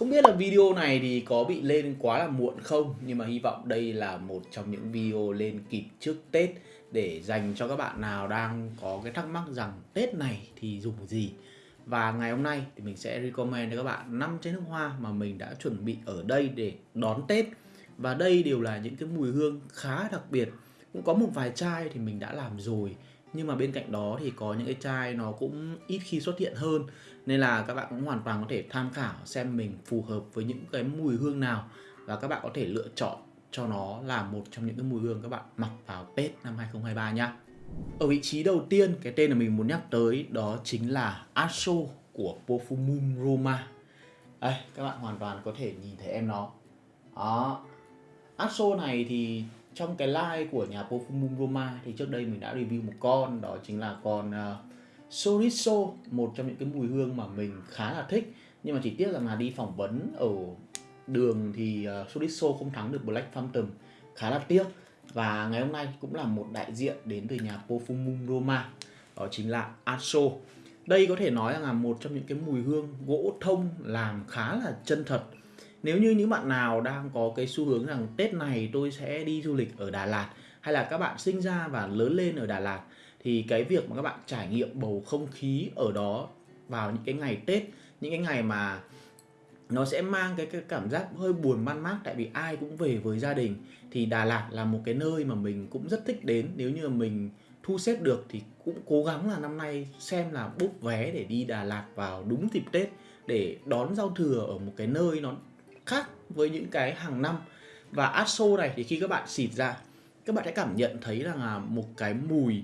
Không biết là video này thì có bị lên quá là muộn không, Nhưng mà hy vọng đây là một trong những video lên kịp trước Tết Để dành cho các bạn nào đang có cái thắc mắc rằng Tết này thì dùng gì. Và ngày hôm nay thì mình sẽ recommend cho các bạn 5 chai nước hoa mà mình đã chuẩn bị ở đây để đón Tết. Và đây đều là những cái mùi hương khá đặc biệt. Cũng có một vài chai thì mình đã làm rồi nhưng mà bên cạnh đó thì có những cái chai nó cũng ít khi xuất hiện hơn nên là các bạn cũng hoàn toàn có thể tham khảo xem mình phù hợp với những cái mùi hương nào và các bạn có thể lựa chọn cho nó là một trong những cái mùi hương các bạn mặc vào Tết năm 2023 nhá. Ở vị trí đầu tiên cái tên mà mình muốn nhắc tới đó chính là Aso của Perfumum Roma. Đây, các bạn hoàn toàn có thể nhìn thấy em nó. Đó. Aso này thì trong cái line của nhà Pofumum Roma thì trước đây mình đã review một con đó chính là con ờ, uh, Soriso một trong những cái mùi hương mà mình khá là thích. Nhưng mà chỉ tiếc rằng là đi phỏng vấn ở đường thì ờ, uh, Soriso không thắng được Black Phantom. Khá là tiếc. Và ngày hôm nay cũng là một đại diện đến từ nhà Pofumum Roma đó chính là Aso. Đây có thể nói là một trong những cái mùi hương gỗ thông làm khá là chân thật nếu như những bạn nào đang có cái xu hướng rằng Tết này tôi sẽ đi du lịch ở Đà Lạt hay là các bạn sinh ra và lớn lên ở Đà Lạt thì cái việc mà các bạn trải nghiệm bầu không khí ở đó vào những cái ngày Tết những cái ngày mà nó sẽ mang cái, cái cảm giác hơi buồn man mác tại vì ai cũng về với gia đình thì Đà Lạt là một cái nơi mà mình cũng rất thích đến. Nếu như mình thu xếp được thì cũng cố gắng là năm nay xem là bút vé để đi Đà Lạt vào đúng dịp Tết để đón giao thừa ở một cái nơi nó khác với những cái hàng năm. Và Aso này thì khi các bạn xịt ra các bạn sẽ cảm nhận thấy là một cái mùi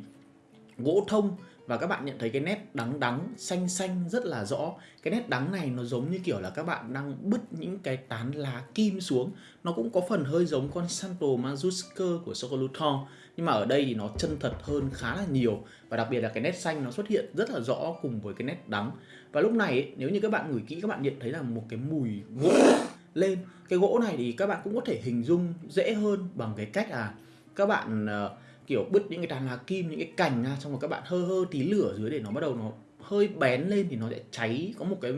gỗ thông và các bạn nhận thấy cái nét đắng đắng xanh xanh rất là rõ. Cái nét đắng này nó giống như kiểu là các bạn đang bứt những cái tán lá kim xuống. Nó cũng có phần hơi giống con Santo Majusker của Sokoluton nhưng mà ở đây thì nó chân thật hơn khá là nhiều. Và đặc biệt là cái nét xanh nó xuất hiện rất là rõ cùng với cái nét đắng. Và lúc này ấy, nếu như các bạn ngửi kỹ các bạn nhận thấy là một cái mùi gỗ lên. Cái gỗ này thì các bạn cũng có thể hình dung dễ hơn bằng cái cách là các bạn uh, kiểu bứt những cái tàn lá kim những cái cành ra xong rồi các bạn hơ hơ tí lửa dưới để nó bắt đầu nó hơi bén lên thì nó sẽ cháy có một cái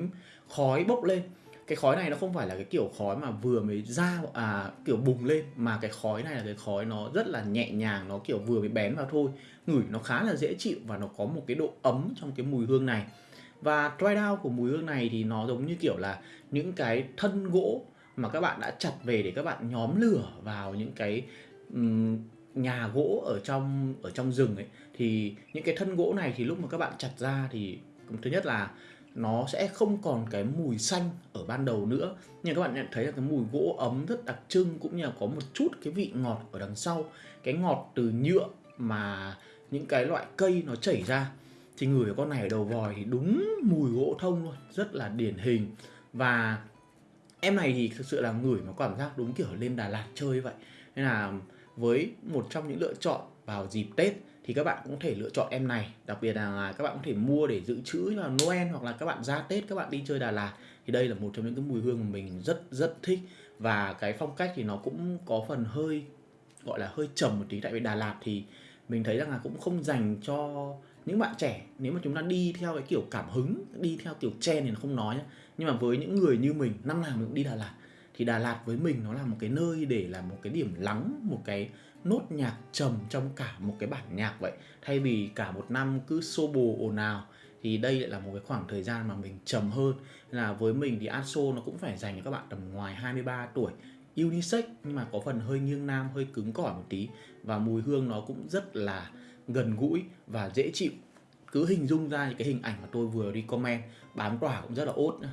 khói bốc lên. Cái khói này nó không phải là cái kiểu khói mà vừa mới ra à kiểu bùng lên mà cái khói này là cái khói nó rất là nhẹ nhàng nó kiểu vừa mới bén vào thôi. Ngửi nó khá là dễ chịu và nó có một cái độ ấm trong cái mùi hương này và dry down của mùi hương này thì nó giống như kiểu là những cái thân gỗ mà các bạn đã chặt về để các bạn nhóm lửa vào những cái um, nhà gỗ ở trong ở trong rừng ấy. Thì những cái thân gỗ này thì lúc mà các bạn chặt ra thì thứ nhất là nó sẽ không còn cái mùi xanh ở ban đầu nữa. Nhưng các bạn nhận thấy là cái mùi gỗ ấm rất đặc trưng cũng như là có một chút cái vị ngọt ở đằng sau. Cái ngọt từ nhựa mà những cái loại cây nó chảy ra thì người con này ở đầu vòi thì đúng mùi gỗ thông luôn rất là điển hình. Và em này thì thực sự là người mà cảm giác đúng kiểu lên Đà Lạt chơi vậy. Nên là với một trong những lựa chọn vào dịp Tết thì các bạn cũng có thể lựa chọn em này. Đặc biệt là các bạn có thể mua để dự trữ là Noel hoặc là các bạn ra Tết, các bạn đi chơi Đà Lạt. Thì đây là một trong những cái mùi hương mà mình rất rất thích. Và cái phong cách thì nó cũng có phần hơi, gọi là hơi trầm một tí. Tại vì Đà Lạt thì mình thấy rằng là cũng không dành cho những bạn trẻ, nếu mà chúng ta đi theo cái kiểu cảm hứng, đi theo kiểu trend thì nó không nói nhá. Nhưng mà với những người như mình, năm nào mình cũng đi Đà Lạt. Thì Đà Lạt với mình nó là một cái nơi để là một cái điểm lắng, một cái nốt nhạc trầm trong cả một cái bản nhạc vậy. Thay vì cả một năm cứ xô bồ ồn ào, thì đây lại là một cái khoảng thời gian mà mình trầm hơn. Là với mình thì Aso nó cũng phải dành cho các bạn tầm ngoài 23 tuổi. Unisex nhưng mà có phần hơi nghiêng nam, hơi cứng cỏi một tí. Và mùi hương nó cũng rất là gần gũi và dễ chịu cứ hình dung ra những cái hình ảnh mà tôi vừa đi comment bám tỏa cũng rất là ốt nữa.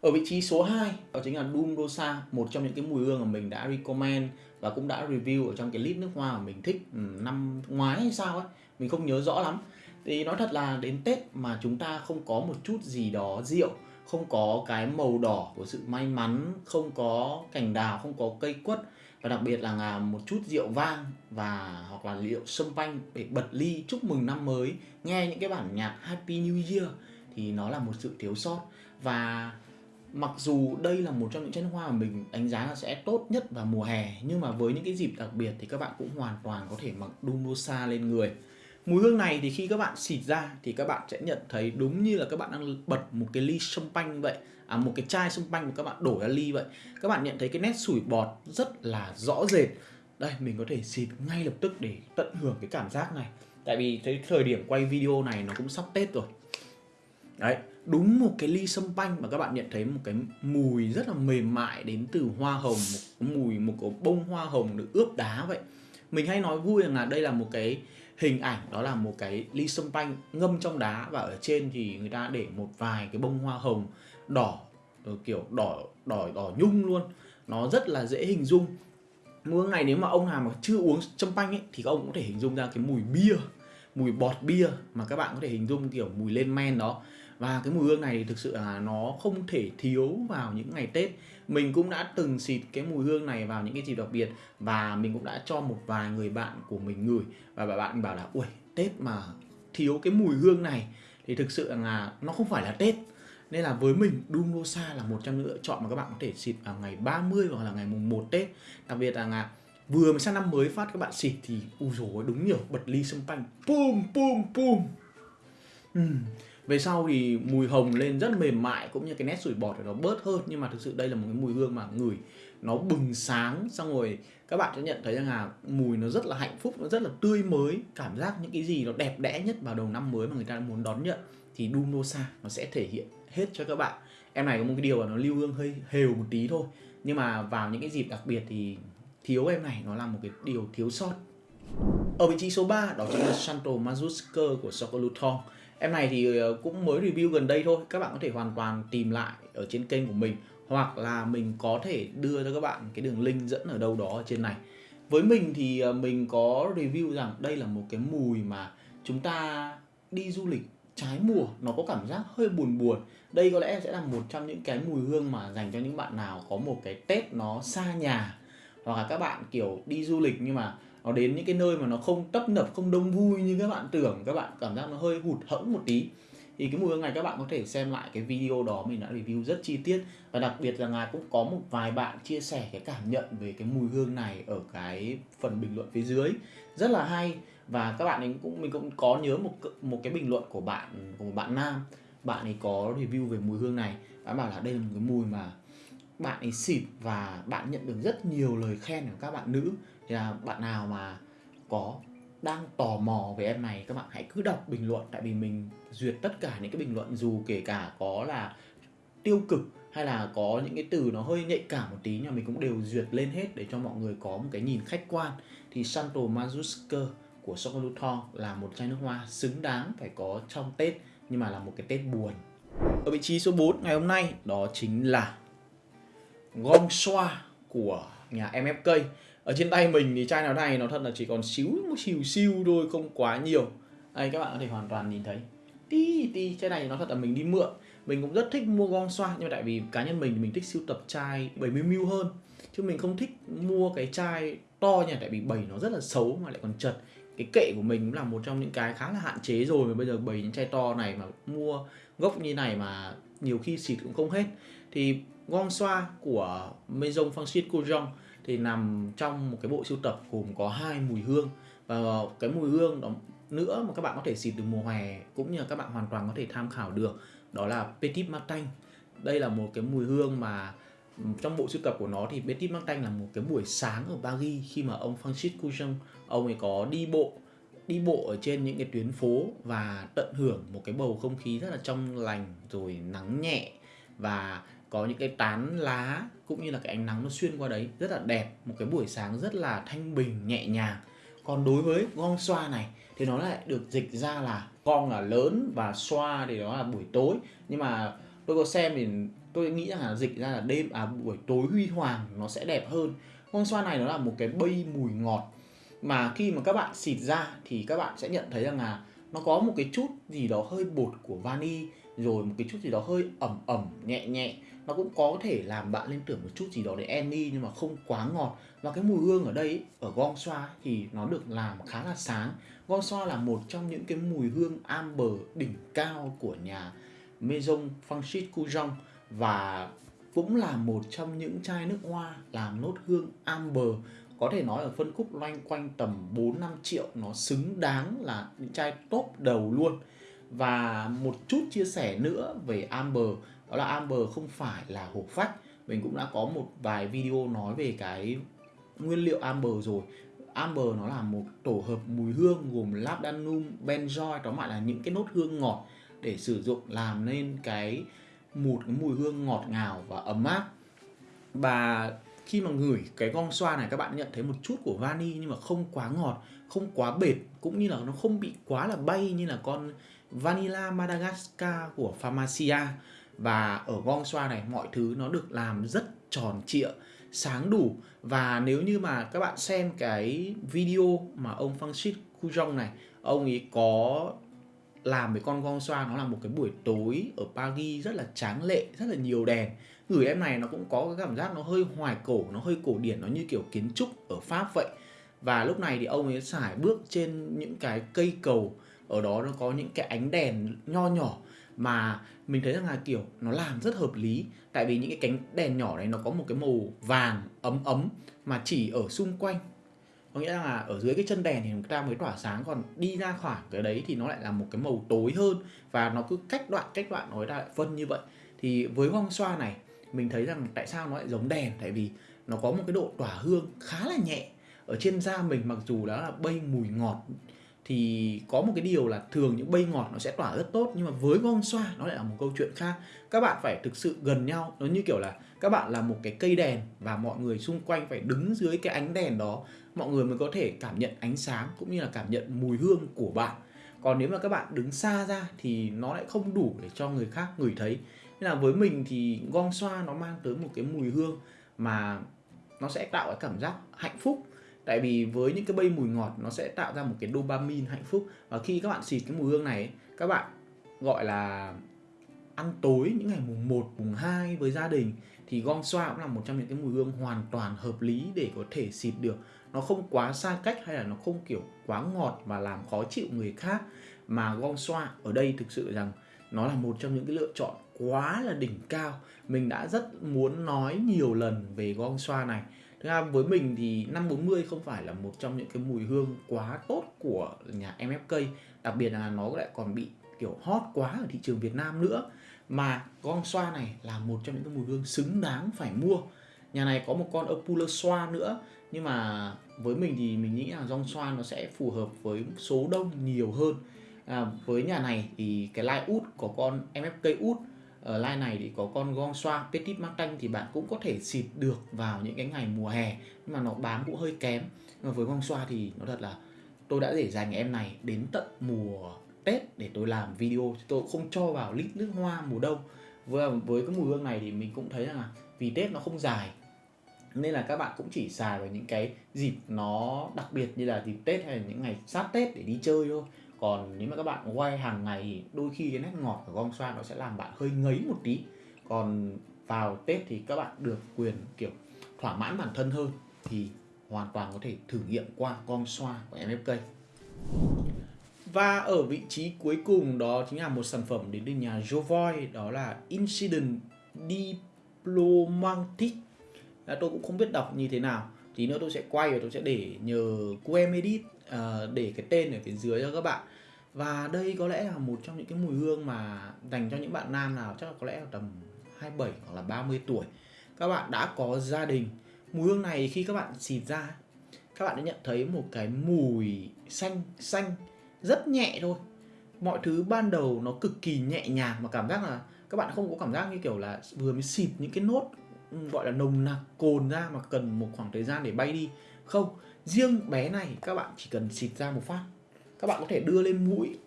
Ở vị trí số 2 đó chính là Doom Rosa, một trong những cái mùi hương mà mình đã recommend và cũng đã review ở trong cái list nước hoa mà mình thích ừ, năm ngoái hay sao ấy, mình không nhớ rõ lắm. Thì nói thật là đến Tết mà chúng ta không có một chút gì đó rượu, không có cái màu đỏ của sự may mắn, không có cành đào, không có cây quất và đặc biệt là một chút rượu vang và, hoặc là rượu sâm panh để bật ly chúc mừng năm mới. Nghe những cái bản nhạc Happy New Year thì nó là một sự thiếu sót. Và mặc dù đây là một trong những chén hoa mà mình đánh giá là sẽ tốt nhất vào mùa hè, nhưng mà với những cái dịp đặc biệt thì các bạn cũng hoàn toàn có thể mặc Dumosa lên người. Mùi hương này thì khi các bạn xịt ra thì các bạn sẽ nhận thấy đúng như là các bạn đang bật một cái ly champagne vậy. À, một cái chai champagne mà các bạn đổ ra ly vậy. Các bạn nhận thấy cái nét sủi bọt rất là rõ rệt. Đây mình có thể xịt ngay lập tức để tận hưởng cái cảm giác này. Tại vì cái thời điểm quay video này nó cũng sắp tết rồi. Đấy đúng một cái ly sâm panh mà các bạn nhận thấy một cái mùi rất là mềm mại đến từ hoa hồng một mùi một cái bông hoa hồng được ướp đá vậy. Mình hay nói vui rằng là đây là một cái hình ảnh, đó là một cái ly sâm panh ngâm trong đá và ở trên thì người ta để một vài cái bông hoa hồng đỏ ờ, kiểu đỏ đỏ đỏ nhung luôn. Nó rất là dễ hình dung. Mỗi ngày nếu mà ông nào mà chưa uống châm panh ấy, thì các ông có thể hình dung ra cái mùi bia mùi bọt bia mà các bạn có thể hình dung kiểu mùi lên men đó. Và cái mùi hương này thì thực sự là nó không thể thiếu vào những ngày Tết. Mình cũng đã từng xịt cái mùi hương này vào những cái dịp đặc biệt và mình cũng đã cho một vài người bạn của mình ngửi. Và bạn bảo là ui Tết mà thiếu cái mùi hương này thì thực sự là nó không phải là Tết. Nên là với mình Dumlosa là một trong những lựa chọn mà các bạn có thể xịt vào ngày 30 hoặc là ngày mùng 1 Tết. Đặc biệt là, là vừa mới sang năm mới phát các bạn xịt thì u rồi đúng nhiều, bật ly sâm panh. Pum pum pum. Uhm về sau thì mùi hồng lên rất mềm mại, cũng như cái nét sủi bọt nó bớt hơn. Nhưng mà thực sự đây là một cái mùi hương mà ngửi nó bừng sáng, xong rồi các bạn sẽ nhận thấy rằng là mùi nó rất là hạnh phúc, nó rất là tươi mới. Cảm giác những cái gì nó đẹp đẽ nhất vào đầu năm mới mà người ta muốn đón nhận thì dunosa nó sẽ thể hiện hết cho các bạn. Em này có một cái điều là nó lưu hương hơi hều một tí thôi, nhưng mà vào những cái dịp đặc biệt thì thiếu em này nó là một cái điều thiếu sót. Ở vị trí số 3 đó chính là Santo Mazusker của Sokoluthong Em này thì ờ, cũng mới review gần đây thôi, Các bạn có thể hoàn toàn tìm lại ở trên kênh của mình, Hoặc là mình có thể đưa cho các bạn cái đường link dẫn ở đâu đó ở trên này. Với mình thì ờ, mình có review rằng đây là một cái mùi mà chúng ta đi du lịch trái mùa, Nó có cảm giác hơi buồn buồn. Đây có lẽ sẽ là một trong những cái mùi hương mà dành cho những bạn nào có một cái Tết nó xa nhà. Hoặc là các bạn, kiểu, đi du lịch nhưng mà nó đến những cái nơi mà nó không tấp nập, không đông vui như các bạn tưởng, các bạn cảm giác nó hơi hụt hẫng một tí. Thì cái mùi hương này các bạn có thể xem lại cái video đó, mình đã review rất chi tiết. Và đặc biệt là ngài cũng có một vài bạn chia sẻ cái cảm nhận về cái mùi hương này ở cái phần bình luận phía dưới. Rất là hay. Và các bạn ấy cũng, mình cũng có nhớ một một cái bình luận của bạn, của một bạn nam. Bạn ấy có review về mùi hương này. Bạn bảo là đây là một cái mùi mà bạn ấy xịt và bạn nhận được rất nhiều lời khen của các bạn nữ. Thì là bạn nào mà có, đang tò mò về em này, các bạn hãy cứ đọc bình luận. Tại vì mình duyệt tất cả những cái bình luận, dù kể cả có là tiêu cực hay là có những cái từ nó hơi nhạy cảm một tí, nhưng mà mình cũng đều duyệt lên hết để cho mọi người có một cái nhìn khách quan. Thì Santo Mazusker của Sokolutong là một chai nước hoa xứng đáng phải có trong Tết, nhưng mà là một cái Tết buồn. Ở vị trí số 4 ngày hôm nay, đó chính là Gong Xoa của nhà MFK ở trên tay mình thì chai nào này, nó thật là chỉ còn xíu, một xíu siêu thôi, không quá nhiều. Đây, các bạn có thể hoàn toàn nhìn thấy. Tí tí, chai này nó thật là mình đi mượn. Mình cũng rất thích mua gong xoa nhưng mà tại vì cá nhân mình mình thích siêu tập chai 70ml hơn. Chứ mình không thích mua cái chai to nha, tại vì bầy nó rất là xấu mà lại còn chật. Cái kệ của mình cũng là một trong những cái khá là hạn chế rồi, mà bây giờ bầy những chai to này mà mua gốc như này mà nhiều khi xịt cũng không hết. Thì gong xoa của Maison Francis Courjon thì nằm trong một cái bộ sưu tập gồm có hai mùi hương. Và cái mùi hương đó nữa mà các bạn có thể xịt từ mùa hè cũng như là các bạn hoàn toàn có thể tham khảo được, đó là Petit Martin. Đây là một cái mùi hương mà ừ, trong bộ sưu tập của nó thì Petit Martin là một cái buổi sáng ở Paris khi mà ông Francis Couchon ông ấy có đi bộ đi bộ ở trên những cái tuyến phố và tận hưởng một cái bầu không khí rất là trong lành rồi nắng nhẹ. Và có những cái tán lá cũng như là cái ánh nắng nó xuyên qua đấy, rất là đẹp, một cái buổi sáng rất là thanh bình, nhẹ nhàng. Còn đối với gong xoa này thì nó lại được dịch ra là gong là lớn và xoa thì đó là buổi tối. Nhưng mà tôi có xem thì tôi nghĩ rằng là dịch ra là đêm à buổi tối huy hoàng nó sẽ đẹp hơn. Gong xoa này nó là một cái bay mùi ngọt. Mà khi mà các bạn xịt ra thì các bạn sẽ nhận thấy rằng là nó có một cái chút gì đó hơi bột của vani rồi một cái chút gì đó hơi ẩm ẩm, nhẹ nhẹ. Nó cũng có thể làm bạn lên tưởng một chút gì đó để Annie nhưng mà không quá ngọt. Và cái mùi hương ở đây ở gong xoa thì nó được làm khá là sáng. Gong xoa là một trong những cái mùi hương amber đỉnh cao của nhà Maison Francis Coujon và cũng là một trong những chai nước hoa làm nốt hương amber. Có thể nói ở phân khúc loanh quanh tầm 4 5 triệu, nó xứng đáng là những chai top đầu luôn. Và một chút chia sẻ nữa về Amber đó là Amber không phải là hộp phách. Mình cũng đã có một vài video nói về cái nguyên liệu Amber rồi. Amber nó là một tổ hợp mùi hương gồm labdanum, benzoin, tóm lại là những cái nốt hương ngọt để sử dụng làm nên cái một cái mùi hương ngọt ngào và ấm áp. Và khi mà ngửi cái gong xoa này các bạn nhận thấy một chút của vani nhưng mà không quá ngọt, không quá bệt cũng như là nó không bị quá là bay như là con Vanilla Madagascar của Pharmacia. Và ở gong xoa này, mọi thứ nó được làm rất tròn trịa, sáng đủ. Và nếu như mà các bạn xem cái video mà ông Francis Cujong này, ông ấy có làm với con gong xoa, nó là một cái buổi tối ở Paris rất là tráng lệ, rất là nhiều đèn. Gửi em này nó cũng có cái cảm giác nó hơi hoài cổ, nó hơi cổ điển, nó như kiểu kiến trúc ở Pháp vậy. Và lúc này thì ông ấy xài bước trên những cái cây cầu ở đó nó có những cái ánh đèn nho nhỏ mà mình thấy rằng là, kiểu, nó làm rất hợp lý. Tại vì những cái cánh đèn nhỏ này nó có một cái màu vàng ấm ấm mà chỉ ở xung quanh. Có nghĩa là ở dưới cái chân đèn thì người ta mới tỏa sáng, còn đi ra khỏi cái đấy thì nó lại là một cái màu tối hơn và nó cứ cách đoạn cách đoạn nói ra lại phân như vậy. Thì với gong xoa này, mình thấy rằng tại sao nó lại giống đèn? Tại vì nó có một cái độ tỏa hương khá là nhẹ. Ở trên da mình mặc dù đó là bay mùi ngọt thì có một cái điều là thường những bay ngọt nó sẽ tỏa rất tốt, nhưng mà với con xoa nó lại là một câu chuyện khác. Các bạn phải thực sự gần nhau, nó như kiểu là các bạn là một cái cây đèn và mọi người xung quanh phải đứng dưới cái ánh đèn đó, mọi người mới có thể cảm nhận ánh sáng cũng như là cảm nhận mùi hương của bạn. Còn nếu mà các bạn đứng xa ra thì nó lại không đủ để cho người khác ngửi thấy. Nên là với mình thì gong xoa nó mang tới một cái mùi hương mà nó sẽ tạo cái cảm giác hạnh phúc tại vì với những cái bay mùi ngọt nó sẽ tạo ra một cái dopamine hạnh phúc. Và khi các bạn xịt cái mùi hương này các bạn gọi là ăn tối những ngày mùng 1, mùng 2 với gia đình thì gong xoa cũng là một trong những cái mùi hương hoàn toàn hợp lý để có thể xịt được. Nó không quá xa cách hay là nó không kiểu quá ngọt và làm khó chịu người khác. Mà gong xoa ở đây thực sự rằng nó là một trong những cái lựa chọn quá là đỉnh cao. Mình đã rất muốn nói nhiều lần về gong xoa này. Thứ hai với mình thì 540 không phải là một trong những cái mùi hương quá tốt của nhà MFK Đặc biệt là nó lại còn bị kiểu hot quá ở thị trường Việt Nam nữa. Mà gong xoa này là một trong những cái mùi hương xứng đáng phải mua. Nhà này có một con Apula xoa nữa Nhưng mà với mình thì mình nghĩ là gong xoa nó sẽ phù hợp với số đông nhiều hơn. À, Với nhà này thì cái line út có con MFK út ở line này thì có con gong xoa Petit Martin thì bạn cũng có thể xịt được vào những cái ngày mùa hè nhưng mà nó bám cũng hơi kém. Nhưng mà với gong xoa thì nó thật là tôi đã để dành em này đến tận mùa Tết để tôi làm video tôi không cho vào lít nước hoa mùa đông. Với, với cái mùi hương này thì mình cũng thấy rằng là vì Tết nó không dài nên là các bạn cũng chỉ xài vào những cái dịp nó đặc biệt như là dịp Tết hay là những ngày sát Tết để đi chơi thôi còn nếu mà các bạn quay hàng ngày thì đôi khi cái nét ngọt của gong xoa nó sẽ làm bạn hơi ngấy một tí. Còn vào Tết thì các bạn được quyền, kiểu, thỏa mãn bản thân hơn thì hoàn toàn có thể thử nghiệm qua gong xoa của MFK và ở vị trí cuối cùng đó chính là một sản phẩm đến từ nhà Jovoi đó là Incident Diplomatic. Tôi cũng không biết đọc như thế nào, tí nữa tôi sẽ quay và tôi sẽ để nhờ QM edit uh, để cái tên ở phía dưới cho các bạn. Và đây có lẽ là một trong những cái mùi hương mà dành cho những bạn nam nào chắc là có lẽ là tầm 27 hoặc là 30 tuổi. Các bạn đã có gia đình. Mùi hương này khi các bạn xịt ra các bạn đã nhận thấy một cái mùi xanh xanh rất nhẹ thôi. Mọi thứ ban đầu nó cực kỳ nhẹ nhàng mà cảm giác là các bạn không có cảm giác như kiểu là vừa mới xịt những cái nốt ừ, gọi là nồng nặc cồn ra mà cần một khoảng thời gian để bay đi không, riêng bé này các bạn chỉ cần xịt ra một phát, các bạn có thể đưa lên mũi,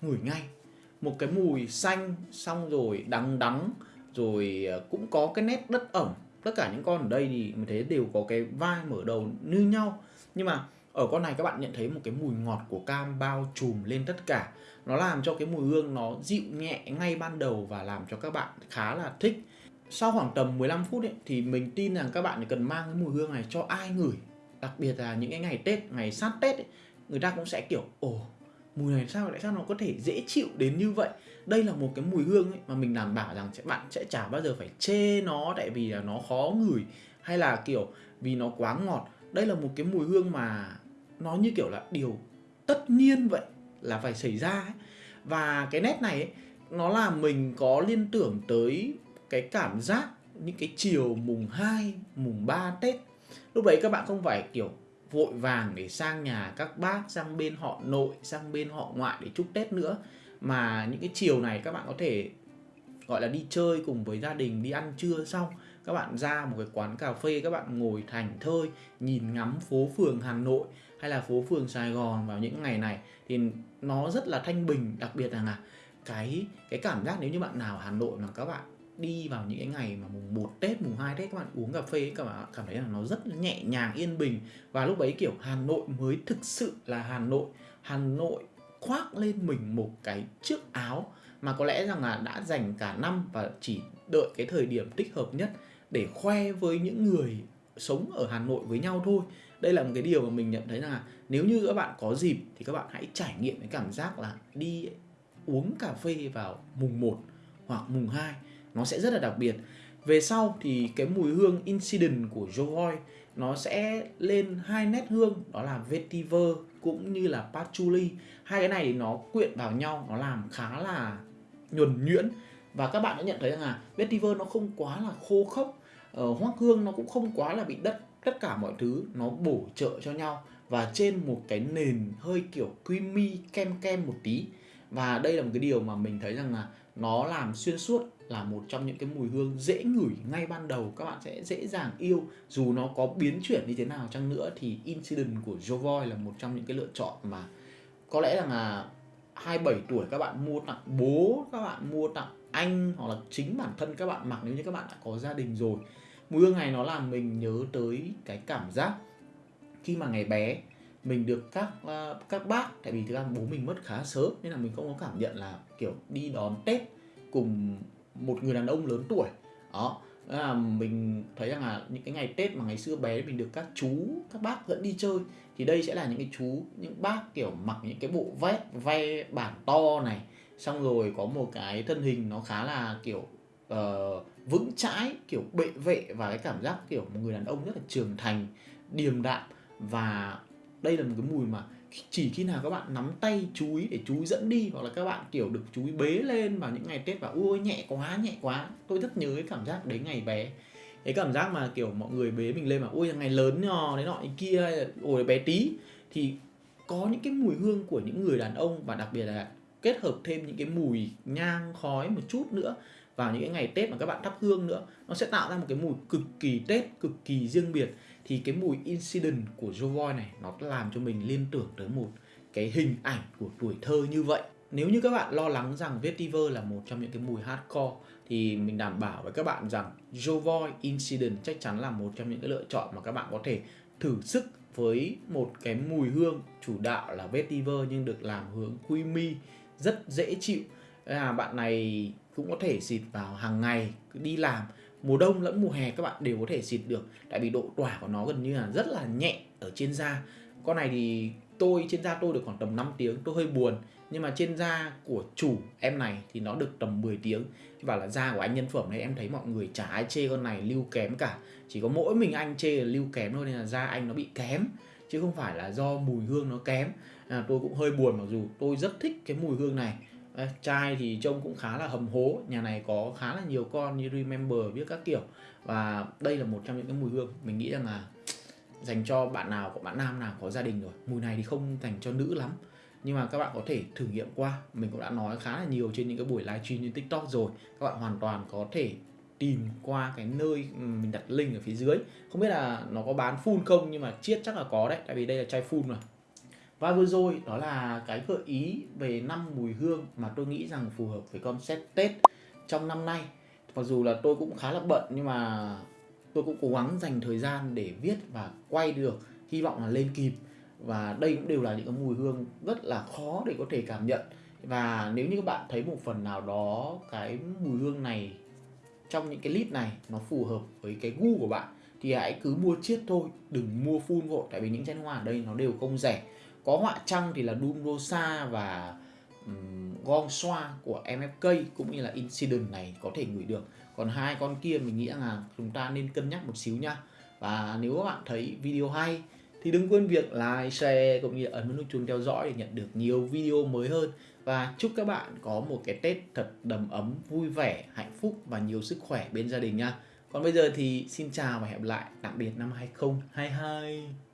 ngửi ngay. Một cái mùi xanh, xong rồi đắng đắng, rồi ờ, cũng có cái nét đất ẩm. Tất cả những con ở đây thì mình thấy đều có cái vai mở đầu như nhau. Nhưng mà ở con này các bạn nhận thấy một cái mùi ngọt của cam bao trùm lên tất cả. Nó làm cho cái mùi hương nó dịu nhẹ ngay ban đầu và làm cho các bạn khá là thích sau khoảng tầm 15 phút ấy, thì mình tin rằng các bạn cần mang cái mùi hương này cho ai ngửi. Đặc biệt là những cái ngày Tết ngày sát Tết ấy, người ta cũng sẽ kiểu ồ mùi này sao tại sao nó có thể dễ chịu đến như vậy? Đây là một cái mùi hương ấy mà mình đảm bảo rằng bạn sẽ chả bao giờ phải chê nó tại vì là nó khó ngửi hay là kiểu vì nó quá ngọt. Đây là một cái mùi hương mà nó như kiểu là điều tất nhiên vậy là phải xảy ra ấy. và cái nét này ấy, nó làm mình có liên tưởng tới cái cảm giác những cái chiều mùng 2, mùng 3 Tết. Lúc đấy các bạn không phải kiểu vội vàng để sang nhà các bác sang bên họ nội sang bên họ ngoại để chúc Tết nữa. Mà những cái chiều này các bạn có thể gọi là đi chơi cùng với gia đình đi ăn trưa xong các bạn ra một cái quán cà phê các bạn ngồi thành thơi nhìn ngắm phố phường Hà Nội hay là phố phường Sài Gòn vào những ngày này thì nó rất là thanh bình. Đặc biệt là cái cái cảm giác nếu như bạn nào Hà Nội mà các bạn đi vào những cái ngày mà mùng 1 Tết, mùng 2 Tết các bạn uống cà phê các bạn cảm thấy là nó rất nhẹ nhàng yên bình và lúc đấy kiểu Hà Nội mới thực sự là Hà Nội. Hà Nội khoác lên mình một cái chiếc áo mà có lẽ rằng là đã dành cả năm và chỉ đợi cái thời điểm thích hợp nhất để khoe với những người sống ở Hà Nội với nhau thôi. Đây là một cái điều mà mình nhận thấy là nếu như các bạn có dịp thì các bạn hãy trải nghiệm cái cảm giác là đi uống cà phê vào mùng 1 hoặc mùng 2 nó sẽ rất là đặc biệt. Về sau thì cái mùi hương Incident của Jovoy nó sẽ lên hai nét hương đó là Vetiver cũng như là Patchouli. Hai cái này thì nó quyện vào nhau nó làm khá là nhuần nhuyễn và các bạn đã nhận thấy rằng là vetiver nó không quá là khô khốc ờ, hoác hương nó cũng không quá là bị đất tất cả mọi thứ nó bổ trợ cho nhau và trên một cái nền hơi kiểu creamy kem kem một tí và đây là một cái điều mà mình thấy rằng là nó làm xuyên suốt là một trong những cái mùi hương dễ ngửi ngay ban đầu. Các bạn sẽ dễ dàng yêu. Dù nó có biến chuyển như thế nào chăng nữa thì Incident của Jovoy là một trong những cái lựa chọn mà có lẽ rằng là 27 tuổi các bạn mua tặng bố, các bạn mua tặng anh hoặc là chính bản thân các bạn, mặc nếu như các bạn đã có gia đình rồi. Mùi hương này nó làm mình nhớ tới cái cảm giác khi mà ngày bé mình được các ờ, các bác, tại vì thực ra bố mình mất khá sớm nên là mình không có cảm nhận là kiểu đi đón tết cùng một người đàn ông lớn tuổi. Đó là mình thấy rằng là những cái ngày tết mà ngày xưa bé mình được các chú các bác dẫn đi chơi thì đây sẽ là những cái chú những bác kiểu mặc những cái bộ vest ve bản to này. Xong rồi có một cái thân hình nó khá là kiểu uh, vững chãi kiểu bệ vệ và cái cảm giác kiểu một người đàn ông rất là trưởng thành điềm đạm. Và đây là một cái mùi mà chỉ khi nào các bạn nắm tay chú ý để chú ý dẫn đi hoặc là các bạn, kiểu, được chú ý bế lên vào những ngày tết và ui nhẹ quá nhẹ quá. Tôi rất nhớ cái cảm giác đấy ngày bé. Cái cảm giác mà, kiểu, mọi người bế mình lên mà ui ngày lớn nhò đấy nọ kia, ôi, bé tí. Thì có những cái mùi hương của những người đàn ông và đặc biệt là kết hợp thêm những cái mùi nhang, khói một chút nữa vào những cái ngày Tết mà các bạn thắp hương nữa, nó sẽ tạo ra một cái mùi cực kỳ Tết, cực kỳ riêng biệt thì cái mùi incident của Jovoy này, nó làm cho mình liên tưởng tới một cái hình ảnh của tuổi thơ như vậy. Nếu như các bạn lo lắng rằng vetiver là một trong những cái mùi hardcore, thì mình đảm bảo với các bạn rằng Jovoy Incident chắc chắn là một trong những cái lựa chọn mà các bạn có thể thử sức với một cái mùi hương chủ đạo là vetiver nhưng được làm hướng creamy rất dễ chịu. Là bạn này cũng có thể xịt vào hàng ngày, đi làm mùa đông lẫn mùa hè các bạn đều có thể xịt được tại vì độ tỏa của nó gần như là rất là nhẹ ở trên da. Con này thì tôi trên da tôi được khoảng tầm 5 tiếng tôi hơi buồn. Nhưng mà trên da của chủ em này thì nó được tầm 10 tiếng. Và là da của anh nhân phẩm này em thấy mọi người chả ai chê con này lưu kém cả. Chỉ có mỗi mình anh chê là lưu kém thôi nên là da anh nó bị kém. Chứ không phải là do mùi hương nó kém. À, tôi cũng hơi buồn mặc dù tôi rất thích cái mùi hương này à, chai thì trông cũng khá là hầm hố. Nhà này có khá là nhiều con như remember biết các kiểu. Và đây là một trong những cái mùi hương. Mình nghĩ rằng là dành cho bạn nào có bạn nam nào có gia đình rồi. Mùi này thì không dành cho nữ lắm. Nhưng mà các bạn có thể thử nghiệm qua. Mình cũng đã nói khá là nhiều trên những cái buổi livestream trên tiktok rồi. Các bạn hoàn toàn có thể tìm qua cái nơi mình đặt link ở phía dưới. Không biết là nó có bán full không nhưng mà chiết chắc là có đấy. Tại vì đây là chai full mà và vừa rồi đó là cái gợi ý về năm mùi hương mà tôi nghĩ rằng phù hợp với concept Tết trong năm nay. Mặc dù là tôi cũng khá là bận, nhưng mà tôi cũng cố gắng dành thời gian để viết và quay được, hy vọng là lên kịp. Và đây cũng đều là những cái mùi hương rất là khó để có thể cảm nhận. Và nếu như các bạn thấy một phần nào đó cái mùi hương này trong những cái list này nó phù hợp với cái gu của bạn, thì hãy cứ mua chiết thôi, đừng mua full vội. Tại vì những chai hoa ở đây nó đều không rẻ có họa trăng thì là Doom Rosa và um, Gong Xoa của MFK cũng như là Incident này có thể gửi được còn hai con kia mình nghĩ là chúng ta nên cân nhắc một xíu nha và nếu các bạn thấy video hay thì đừng quên việc like, share cũng như ấn nút chuông theo dõi để nhận được nhiều video mới hơn và chúc các bạn có một cái Tết thật đầm ấm, vui vẻ, hạnh phúc và nhiều sức khỏe bên gia đình nha. Còn bây giờ thì xin chào và hẹn gặp lại, tạm biệt năm 2022.